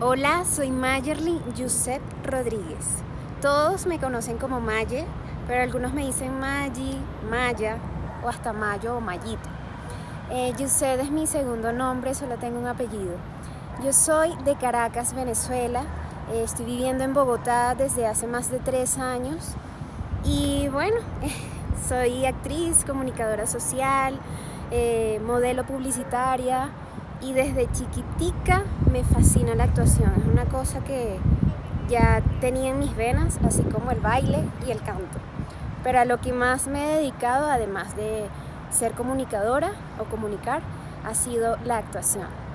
Hola, soy Mayerly Josep Rodríguez. Todos me conocen como Maye, pero algunos me dicen Maggi, Maya o hasta Mayo o Mayito. Eh, es mi segundo nombre, solo tengo un apellido. Yo soy de Caracas, Venezuela. Eh, estoy viviendo en Bogotá desde hace más de tres años. Y bueno, soy actriz, comunicadora social, eh, modelo publicitaria y desde chiquitica me fascina la actuación. Es una cosa que ya tenía en mis venas, así como el baile y el canto. Pero a lo que más me he dedicado, además de ser comunicadora o comunicar, ha sido la actuación.